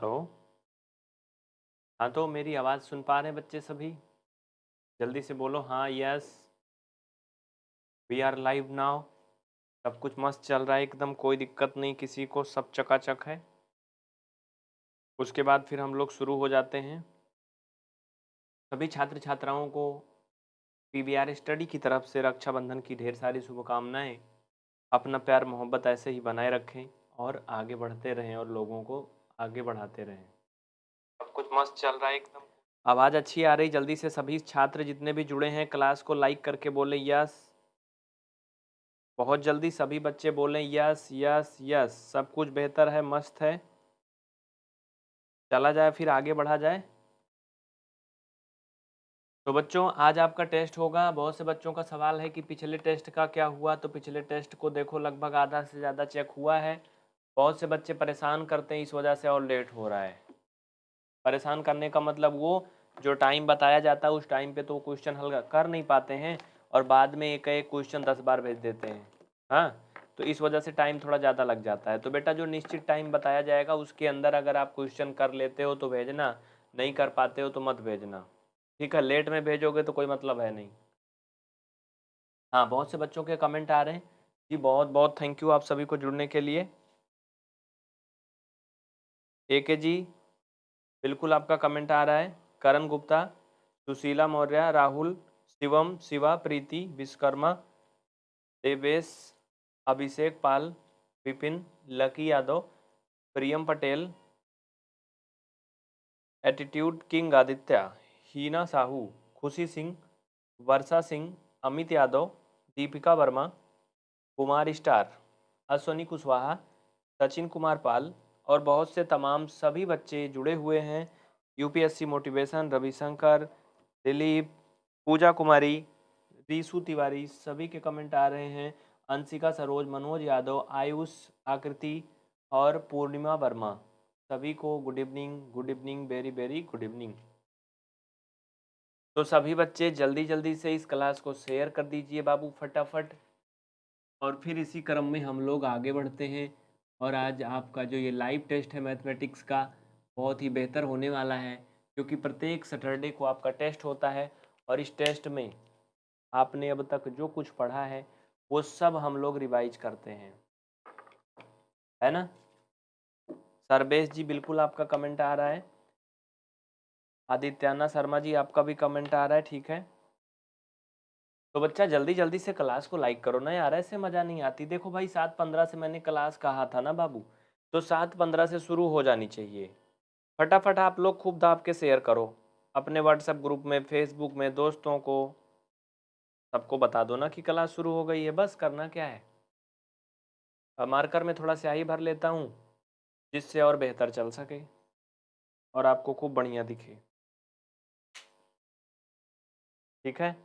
Hello. हाँ तो मेरी आवाज़ सुन पा रहे हैं बच्चे सभी? जल्दी से बोलो हाँ yes we are live now सब कुछ मस्त चल रहा है एकदम, कोई दिक्कत नहीं, किसी को सब चकाचक है। उसके बाद फिर हम लोग शुरू हो जाते हैं। सभी छात्र छात्राओं को पीबीआर स्टडी की तरफ़ से रक्षाबंधन की ढेर सारी शुभकामनाएँ। अपना प्यार मोहब्बत ऐसे ही बनाए रखें और आगे बढ़ते रहें और लोगों को आगे बढ़ाते रहें। सब कुछ मस्त चल रहा है एकदम। आवाज़ अच्छी आ रही जल्दी से सभी छात्र जितने भी जुड़े हैं क्लास को लाइक करके बोले यस। बहुत जल्दी सभी बच्चे बोलें यस यस यस। सब कुछ बेहतर है मस्त है। चला जाए फिर आगे बढ़ा जाए। तो बच्चों आज आपका टेस्ट होगा। बहुत से बच्चों का सवाल है कि पिछले टेस्ट का क्या हुआ? तो पिछले टेस्ट को देखो लगभग आधा से ज़्यादा चेक हुआ है। बहुत से बच्चे परेशान करते हैं इस वजह से और लेट हो रहा है। परेशान करने का मतलब वो जो टाइम बताया जाता है, उस टाइम पे तो वो क्वेश्चन हल कर नहीं पाते हैं और बाद में एक एक क्वेश्चन दस बार भेज देते हैं। हाँ तो इस वजह से टाइम थोड़ा ज़्यादा लग जाता है। तो बेटा जो निश्चित टाइम बताया जाएगा, उसके अंदर अगर आप क्वेश्चन कर लेते हो तो भेजना, नहीं कर पाते हो तो मत भेजना। ठीक है, लेट में भेजोगे तो कोई मतलब है नहीं। हाँ बहुत से बच्चों के कमेंट आ रहे हैं। जी, बहुत बहुत थैंक यू आप सभी को जुड़ने के लिए। ए के जी, बिल्कुल आपका कमेंट आ रहा है। Karan Gupta, Sushila Maurya, Rahul, Shivam, Shiva, Preeti, Vishwakarma, Devesh, Abhishek Pal, Vipin, Lucky Yadav, Priyam Patel attitude king Aditya, Heena Sahu, Khushi Singh, Varsha Singh, Amit Yadav, Deepika Verma, Kumar star, Ashwani Kushwaha, Sachin Kumar Pal और बहुत से तमाम सभी बच्चे जुड़े हुए हैं। UPSC motivation, Ravishankar, Dilip, Pooja Kumari, Risu Tiwari, सभी के कमेंट आ रहे हैं। अंशिका सरोज, मनोज यादव, आयुष आकृति और पूर्णिमा वर्मा। सभी को good evening good evening, very very good evening. तो सभी बच्चे जल्दी जल्दी से इस क्लास को शेयर कर दीजिए बाबू फटाफट। और फिर इसी क्रम में हम लोग आगे बढ़ते हैं। और आज आपका जो ये लाइव टेस्ट है मैथमेटिक्स का, बहुत ही बेहतर होने वाला है क्योंकि प्रत्येक सैटरडे को आपका टेस्ट होता है और इस टेस्ट में आपने अब तक जो कुछ पढ़ा है, वो सब हम लोग रिवाइज करते हैं। है ना? सरबेश जी, बिल्कुल आपका कमेंट आ रहा है। आदित्याना शर्मा जी, आपका भी कमेंट आ रहा है, ठीक है? तो बच्चा जल्दी जल्दी से क्लास को लाइक करो ना यार, ऐसे मज़ा नहीं आती। देखो भाई, सात पंद्रह से मैंने क्लास कहा था ना बाबू तो सात पंद्रह से शुरू हो जानी चाहिए। फटाफट आप लोग खूब दाब के शेयर करो, अपने व्हाट्सएप ग्रुप में, फेसबुक में, दोस्तों को। सबको बता दो ना कि क्लास शुरू हो गई है, बस करना क्या है? मार्कर में थोड़ा स्याही भर लेता हूँ, जिससे और बेहतर चल सके और आपको खूब बढ़िया दिखे। ठीक है?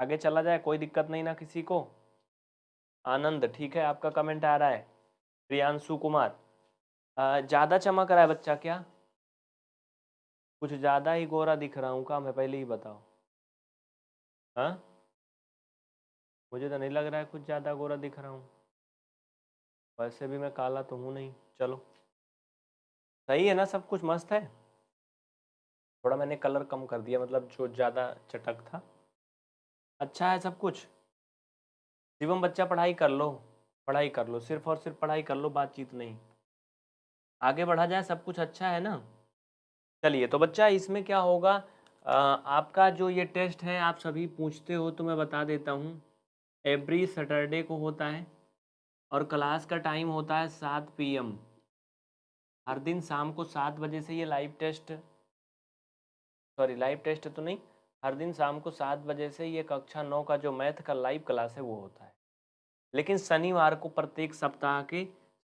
आगे चला जाए, कोई दिक्कत नहीं ना किसी को। आनंद, ठीक है? आपका कमेंट आ रहा है। प्रियांशु कुमार ज़्यादा चमक रहा है बच्चा क्या? कुछ ज़्यादा ही गोरा दिख रहा हूँ का मैं पहले ही बताओ। हाँ? मुझे तो नहीं लग रहा है कुछ ज़्यादा गोरा दिख रहा हूँ। वैसे भी मैं काला तो हूँ नहीं, चलो। सही है ना सब कुछ, मस्त है? थोड़ा मैंने कलर कम कर दिया मतलब जो ज़्यादा चटक था। अच्छा है सब कुछ। शिवम बच्चा पढ़ाई कर लो पढ़ाई कर लो सिर्फ़ और सिर्फ़ पढ़ाई कर लो बातचीत नहीं। आगे बढ़ा जाए सब कुछ अच्छा है ना? चलिए तो बच्चा इसमें क्या होगा? आ, आपका जो ये टेस्ट है आप सभी पूछते हो तो मैं बता देता हूँ। एवरी सैटरडे को होता है और क्लास का टाइम होता है सात पीएम। हर दिन शाम को सात बजे से ये live test sorry live test तो नहीं हर दिन शाम को सात बजे से ये कक्षा नौ का जो मैथ का लाइव क्लास है, वो होता है। लेकिन शनिवार को प्रत्येक सप्ताह के,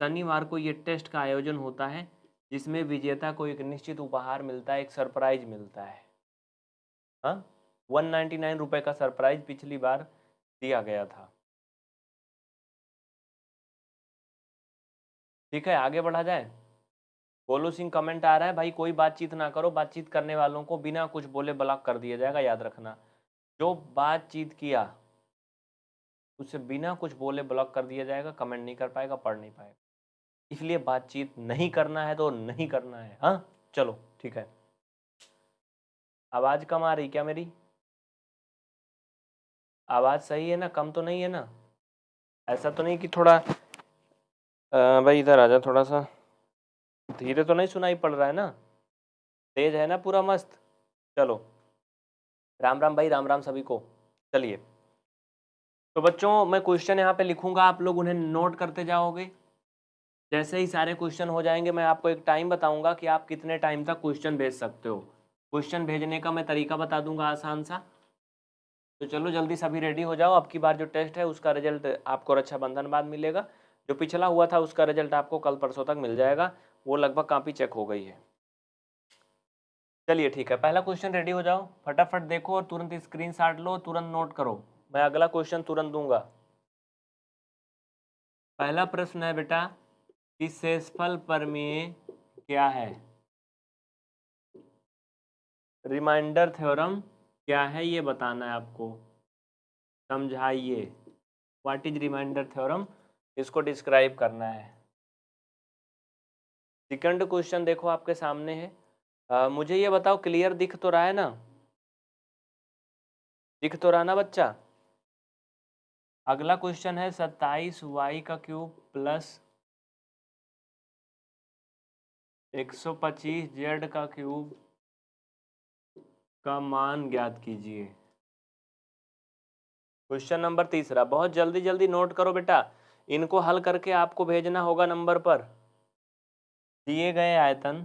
शनिवार को ये टेस्ट का आयोजन होता है, जिसमें विजेता को एक निश्चित उपहार मिलता है, एक सरप्राइज़ मिलता है। हाँ? वन नाइन्टी नाइन रुपये का सरप्राइज़ पिछली बार दिया गया था। ठीक है, आगे बढ़ा जाए। गोलू सिंह कमेंट आ रहा है। भाई कोई बातचीत ना करो। बातचीत करने वालों को बिना कुछ बोले ब्लॉक कर दिया जाएगा याद रखना। जो बातचीत किया उसे बिना कुछ बोले ब्लॉक कर दिया जाएगा कमेंट नहीं कर पाएगा पढ़ नहीं पाएगा। इसलिए बातचीत नहीं करना है तो नहीं करना है। हाँ? चलो ठीक है। आवाज़ कम आ रही क्या मेरी? आवाज़ सही है ना? कम तो नहीं है ना? ऐसा तो नहीं कि थोड़ा आ, भाई इधर आ जा थोड़ा सा। धीरे तो नहीं सुनाई पड़ रहा है ना? तेज है ना पूरा मस्त? चलो। राम राम भाई, राम राम सभी को। चलिए। तो बच्चों, मैं क्वेश्चन यहाँ पे लिखूँगा, आप लोग उन्हें नोट करते जाओगे। जैसे ही सारे क्वेश्चन हो जाएँगे, मैं आपको एक टाइम बताऊँगा कि आप कितने टाइम तक क्वेश्चन भेज सकते हो। क्वेश्चन भेजने का मैं तरीका बता दूँगा आसान सा। तो चलो, जल्दी सभी रेडी हो जाओ। अब की बार जो टेस्ट है, उसका रिज़ल्ट आपको रक्षाबंधन बाद मिलेगा। जो पिछला हुआ था, उसका रिज़ल्ट आपको कल परसों तक मिल जाएगा। वो लगभग काफ़ी चेक हो गई है। चलिए ठीक है, पहला क्वेश्चन रेडी हो जाओ, फटाफट देखो और तुरंत स्क्रीन शॉट लो, तुरंत नोट करो। मैं अगला क्वेश्चन तुरंत दूँगा। पहला प्रश्न है बेटा, कि शेषफल परमेय क्या है? रिमाइंडर थ्योरम क्या है, ये बताना है आपको। समझाइए, व्हाट इज़ रिमाइंडर थ्योरम? इसको डिस्क्राइब करना है। सेकंड क्वेश्चन देखो आपके सामने है। आ, मुझे ये बताओ क्लियर दिख तो रहा है ना? दिख तो रहा ना बच्चा? अगला क्वेश्चन है सत्ताईस वाई का क्यूब प्लस एक सौ पच्चीस जेड का क्यूब का मान ज्ञात कीजिए। क्वेश्चन नंबर तीसरा बहुत जल्दी जल्दी नोट करो बेटा। इनको हल करके आपको भेजना होगा नंबर पर। दिए गए आयतन,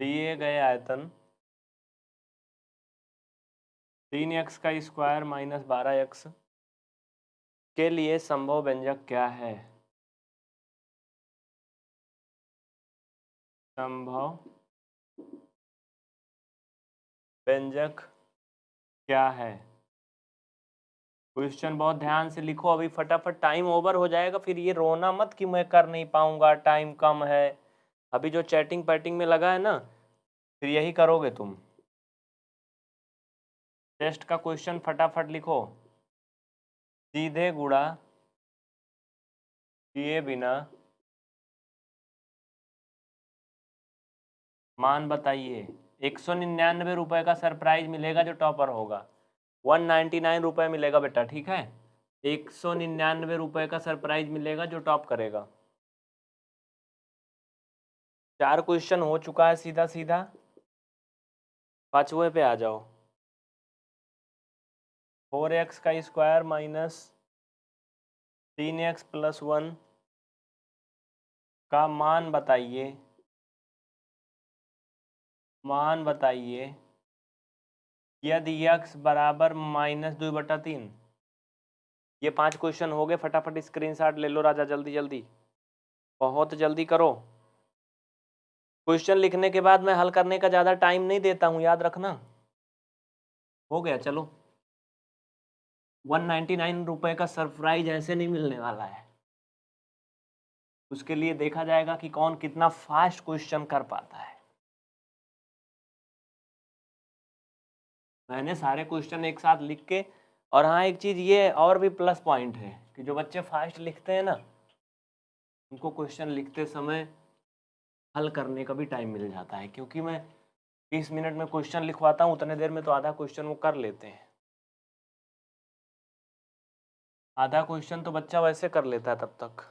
दिए गए आयतन तीन एक्स का स्क्वायर माइनस बारह एक्स के लिए संभव व्यंजक क्या है? संभव व्यंजक क्या है? क्वेश्चन बहुत ध्यान से लिखो, अभी फटाफट टाइम ओवर हो जाएगा, फिर ये रोना मत कि मैं कर नहीं पाऊँगा टाइम कम है। अभी जो चैटिंग पैटिंग में लगा है ना, फिर यही करोगे तुम। टेस्ट का क्वेश्चन फटाफट लिखो। सीधे गुड़ा किए बिना मान बताइए। एक सौ निन्यानवे रुपये का सरप्राइज़ मिलेगा जो टॉपर होगा। वन नाइन्टी नाइन रुपये मिलेगा बेटा, ठीक है? एक सौ निन्यानवे रुपये का सरप्राइज़ मिलेगा जो टॉप करेगा। चार क्वेश्चन हो चुका है सीधा सीधा पांचवे पे आ जाओ। फोर एक्स का स्क्वायर माइनस तीन एक्स प्लस वन का मान बताइए। मान बताइए। यदि यक्स बराबर माइनस दो बटा तीन। ये पाँच क्वेश्चन हो गए, फटाफट स्क्रीनशॉट ले लो राजा, जल्दी जल्दी। बहुत जल्दी करो। क्वेश्चन लिखने के बाद मैं हल करने का ज़्यादा टाइम नहीं देता हूँ, याद रखना। हो गया, चलो। वन नाइन्टी नाइन रुपये का सरप्राइज़ ऐसे नहीं मिलने वाला है। उसके लिए देखा जाएगा कि कौन कितना फास्ट क्वेश्चन कर पाता है। मैंने सारे क्वेश्चन एक साथ लिख के, और हाँ एक चीज़ ये और भी प्लस पॉइंट है कि जो बच्चे फास्ट लिखते हैं ना, उनको क्वेश्चन लिखते समय हल करने का भी टाइम मिल जाता है। क्योंकि मैं बीस मिनट में क्वेश्चन लिखवाता हूँ, उतने देर में तो आधा क्वेश्चन वो कर लेते हैं। आधा क्वेश्चन तो बच्चा वैसे कर लेता है तब तक।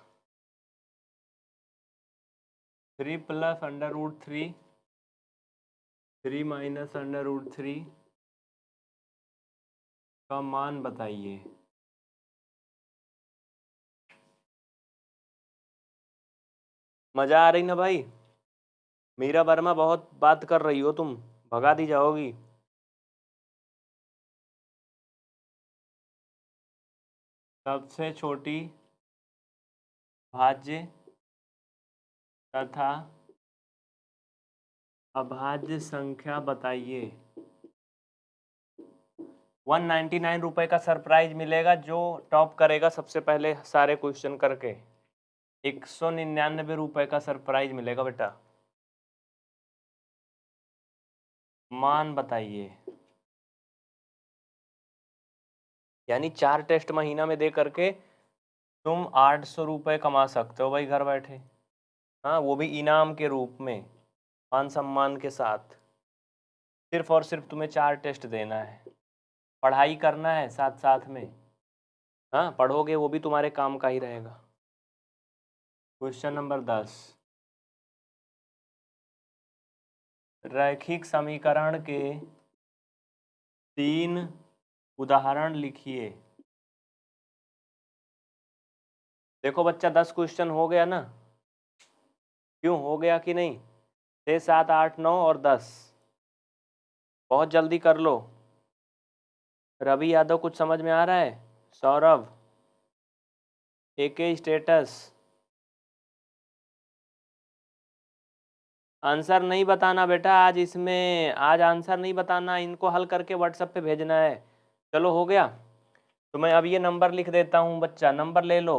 Three plus under root three three minus under root three का मान बताइए। मज़ा आ रही ना भाई? मीरा वर्मा बहुत बात कर रही हो तुम, भगा दी जाओगी। सबसे छोटी भाज्य तथा अभाज्य संख्या बताइए। वन नाइन्टी नाइन रुपये का सरप्राइज़ मिलेगा जो टॉप करेगा सबसे पहले सारे क्वेश्चन करके। एक सौ निन्यानवे रुपये का सरप्राइज़ मिलेगा बेटा। मान बताइए। यानी चार टेस्ट महीना में दे करके तुम आठ सौ रुपये कमा सकते हो भाई घर बैठे। हाँ वो भी इनाम के रूप में, मान सम्मान के साथ। सिर्फ़ और सिर्फ़ तुम्हें चार टेस्ट देना है। पढ़ाई करना है साथ साथ में। हाँ पढ़ोगे वो भी तुम्हारे काम का ही रहेगा। क्वेश्चन नंबर दस। रैखिक समीकरण के तीन उदाहरण लिखिए। देखो बच्चा, दस क्वेश्चन हो गया ना? क्यों, हो गया कि नहीं? छः, सात, आठ, नौ और दस। बहुत जल्दी कर लो। रवि यादव कुछ समझ में आ रहा है? सौरभ। ए के स्टेटस आंसर नहीं बताना बेटा, आज इसमें, आज आंसर नहीं बताना, इनको हल करके व्हाट्सएप पे भेजना है। चलो, हो गया। तो मैं अब ये नंबर लिख देता हूँ, बच्चा, नंबर ले लो।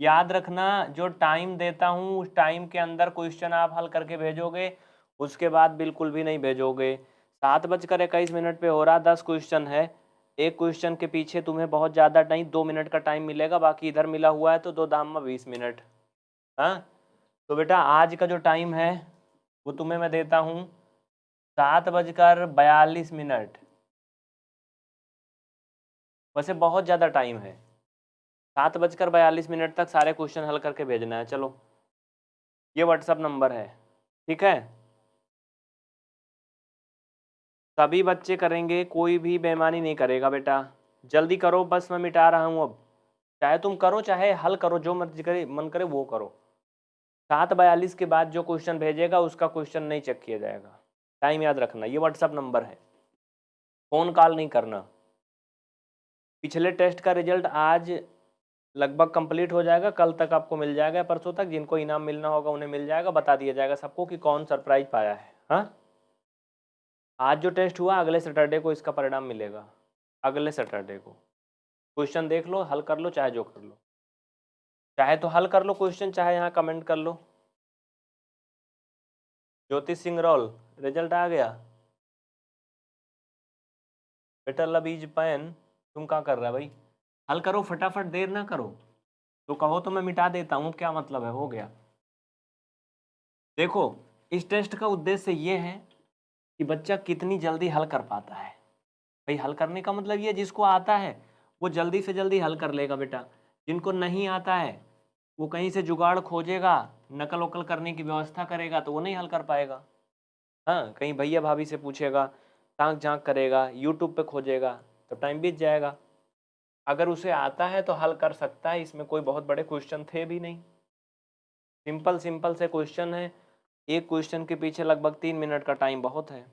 याद रखना, जो टाइम देता हूँ, उस टाइम के अंदर क्वेश्चन आप हल करके भेजोगे, उसके बाद बिल्कुल भी नहीं भेजोगे। सात बजकर इक्कीस मिनट पे हो रहा दस क्वेश्चन है। एक क्वेश्चन के पीछे तुम्हें बहुत ज़्यादा नहीं, दो मिनट का टाइम मिलेगा, बाकी इधर मिला हुआ है तो दो दाम में बीस मिनट। हाँ? तो बेटा, आज का जो टाइम है, वो तुम्हें मैं देता हूँ, सात बजकर बयालीस मिनट। वैसे बहुत ज़्यादा टाइम है। सात बजकर बयालीस मिनट तक सारे क्वेश्चन हल करके भेजना है, चलो। ये व्हाट्सअप नंबर है, ठीक है? सभी बच्चे करेंगे, कोई भी बेमानी नहीं करेगा बेटा। जल्दी करो, बस मैं मिटा रहा हूँ अब। चाहे तुम करो, चाहे हल करो, जो मर्ज़ी करे, मन करे वो करो। सात बयालीस के बाद जो क्वेश्चन भेजेगा, उसका क्वेश्चन नहीं चेक किया जाएगा। टाइम याद रखना, ये व्हाट्सअप नंबर है। फ़ोन कॉल नहीं करना। पिछले टेस्ट का रिज़ल्ट आज लगभग कंप्लीट हो जाएगा, कल तक आपको मिल जाएगा, परसों तक जिनको इनाम मिलना होगा, उन्हें मिल जाएगा, बता दिया जाएगा सबको कि कौन सरप्राइज़ पाया है हाँ? आज जो टेस्ट हुआ, अगले सैटरडे को इसका परिणाम मिलेगा। अगले सैटरडे को। क्वेश्चन देख लो, हल कर लो, चाहे जो कर लो। चाहे तो हल कर लो क्वेश्चन, चाहे यहाँ कमेंट कर लो। ज्योति सिंह रोल, रिज़ल्ट आ गया। बेटर लबीज पैन, तुम क्या कर रहा है भाई? हल करो, फटाफट देर ना करो। तो कहो तो मैं मिटा देता हूँ, क्या मतलब है? हो गया। देखो, इस टेस्ट का उद्देश्य ये है कि बच्चा कितनी जल्दी हल कर पाता है। भाई, हल करने का मतलब ये जिसको आता है, वो जल्दी से जल्दी हल कर लेगा बेटा। जिनको नहीं आता है, वो कहीं से जुगाड़ खोजेगा नकल वकल करने की व्यवस्था करेगा तो वो नहीं हल कर पाएगा। हाँ कहीं भैया भाभी से पूछेगा ताक झाँक करेगा यूट्यूब पे खोजेगा तो टाइम बीत जाएगा। अगर उसे आता है तो हल कर सकता है, इसमें कोई बहुत बड़े क्वेश्चन थे भी नहीं। सिंपल सिंपल से क्वेश्चन है एक क्वेश्चन के पीछे लगभग तीन मिनट का टाइम बहुत है।